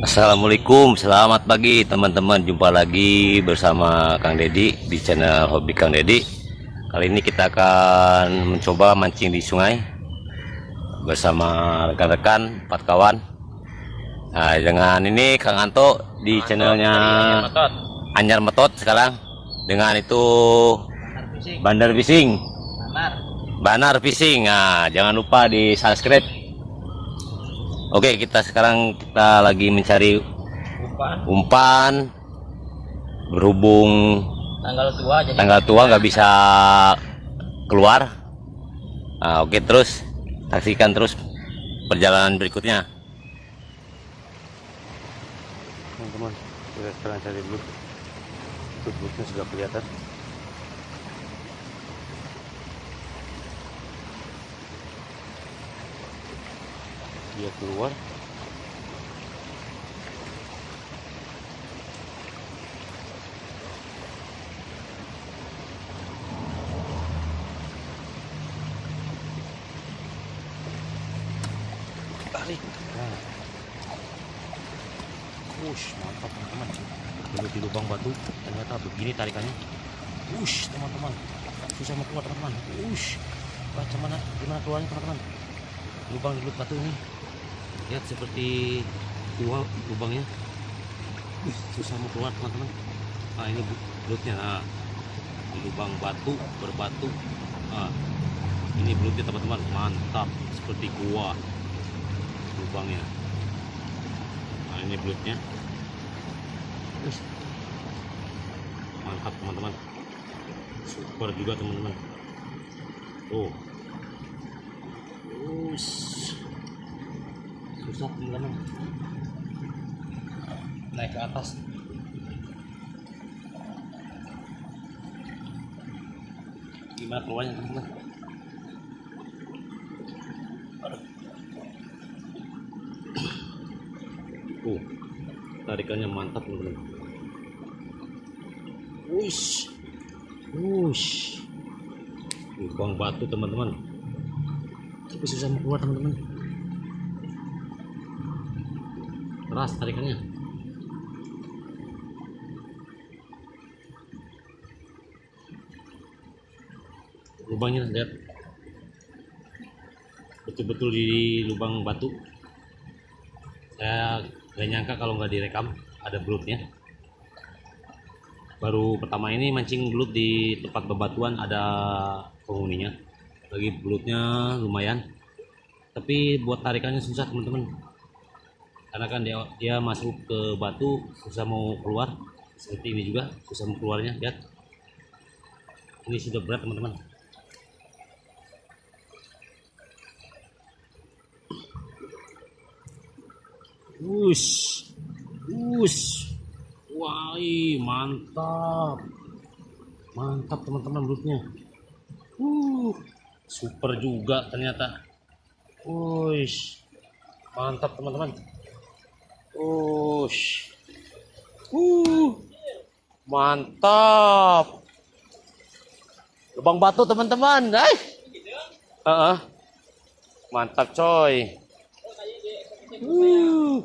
Assalamualaikum, selamat pagi teman-teman. Jumpa lagi bersama Kang Dedi di channel Hobi Kang Dedi. Kali ini kita akan mencoba mancing di sungai bersama rekan-rekan, empat kawan. Nah, dengan ini Kang Anto di channelnya Anyar Metot sekarang. Dengan itu Bandar Fishing. Banar Fishing. Nah, jangan lupa di subscribe Oke, kita sekarang kita lagi mencari umpan, umpan berhubung tanggal tua jadi tanggal tua nggak bisa keluar. Nah, oke terus saksikan terus perjalanan berikutnya. Teman-teman, kita sekarang cari dulu. Tutupnya sudah kelihatan. Dia keluar. Tarik nah. Wush, mantap teman-teman. Dulu di lubang batu. Ternyata begini tarikannya. Wush, teman-teman. Susah mau keluar teman-teman. Wush, bagaimana gimana keluarnya teman-teman? Lubang di batu ini lihat seperti dua lubangnya. Susah mau keluar teman-teman. Nah ini belutnya. Nah, di lubang batu berbatu. Nah, ini belutnya teman-teman. Mantap seperti gua. Lubangnya. Nah ini belutnya. Mantap teman-teman. Super juga teman-teman. Tuh. Ush susah teman-teman naik ke atas. Gimana keluarnya teman-teman? Uh tarikannya mantap teman-teman. Wush. Wush. Lubang batu teman-teman. Tapi susah mau keluar teman-teman keras tarikannya. Lubangnya lihat. Betul-betul di lubang batu. Saya gak nyangka kalau nggak direkam ada belutnya. Baru pertama ini mancing belut di tempat bebatuan ada penghuninya. Lagi belutnya lumayan. Tapi buat tarikannya susah teman-teman karena kan dia dia masuk ke batu susah mau keluar seperti ini juga susah mau keluarnya lihat ini sudah berat teman-teman Wush, wush, wah, mantap, mantap teman-teman belutnya. Uh, super juga ternyata. Wush, mantap teman-teman. Ush. Uh. Mantap. Lubang batu teman-teman. Hai. Uh -uh. Mantap coy. Uh.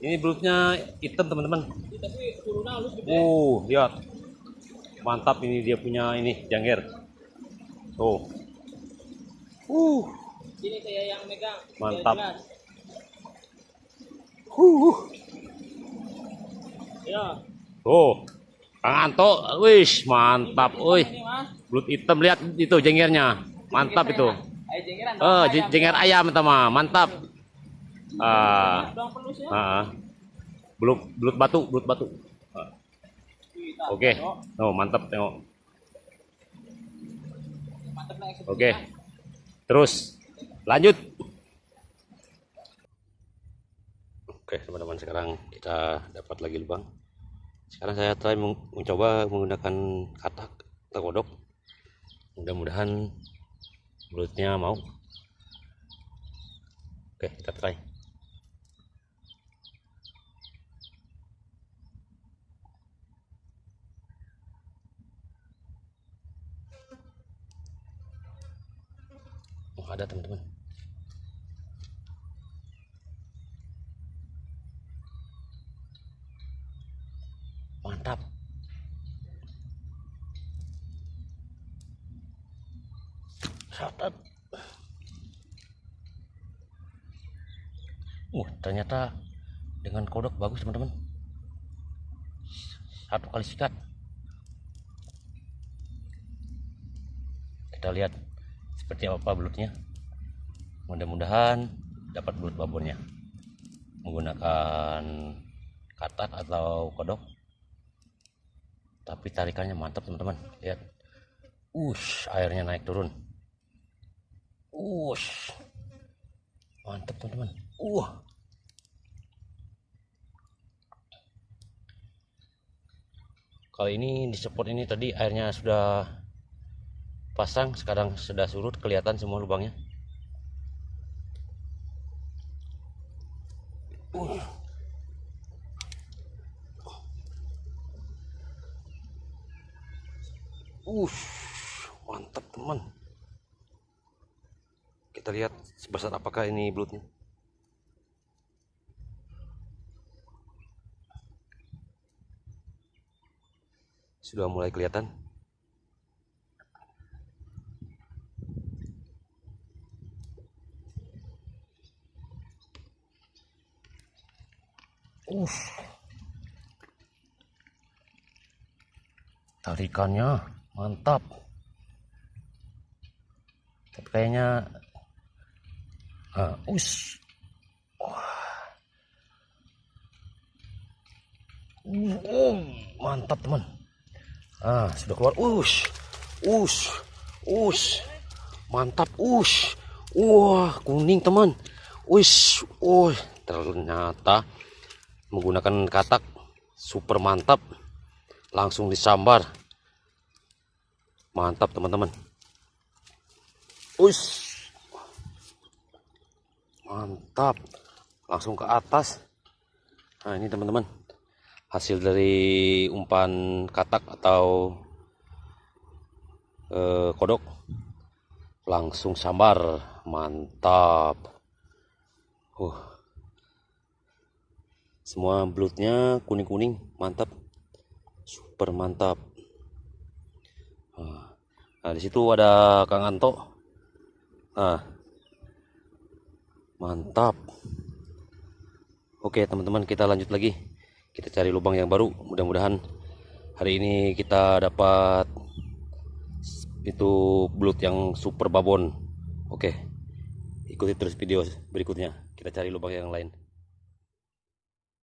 Ini belutnya hitam teman-teman. Uh, lihat. Mantap ini dia punya ini jangger. Tuh. Uh. Ini saya yang megang. Mantap. Huh. Ya. Oh, Anto, wis mantap, oi. Belut hitam lihat itu jenggernya, mantap itu. Oh, jengger ayam teman, mantap. Ah, ah, belut belut batu, belut batu. Ah. Oke, okay. oh mantap tengok. Oke, okay. terus lanjut. Oke teman-teman sekarang kita dapat lagi lubang. Sekarang saya try mencoba menggunakan katak atau mudah-mudahan belutnya mau. Oke kita try. Oh ada teman-teman mantap. Catat. Uh ternyata dengan kodok bagus teman-teman. Satu kali sikat. Kita lihat seperti apa belutnya mudah-mudahan dapat belut babonnya menggunakan katak atau kodok. Tapi tarikannya mantap teman-teman. Lihat. Ush, airnya naik turun. Ush. Mantap teman-teman. Uh. Kali ini di spot ini tadi airnya sudah pasang, sekarang sudah surut, kelihatan semua lubangnya. Ush, mantap teman. Kita lihat sebesar apakah ini belutnya. Sudah mulai kelihatan. Ush. Tarikannya mantap. Tapi kayaknya ah, us. Uh, oh, mantap teman. Ah, sudah keluar. Us. Us. Us. Mantap, us. Wah, kuning teman. Wis, oh, ternyata menggunakan katak super mantap langsung disambar mantap teman-teman. Ush. mantap. Langsung ke atas. Nah ini teman-teman. Hasil dari umpan katak atau eh, kodok. Langsung sambar. Mantap. Uh. Semua belutnya kuning-kuning. Mantap. Super mantap nah di situ ada Kang Anto. Nah mantap. Oke teman-teman kita lanjut lagi. Kita cari lubang yang baru. Mudah-mudahan hari ini kita dapat itu belut yang super babon. Oke ikuti terus video berikutnya. Kita cari lubang yang lain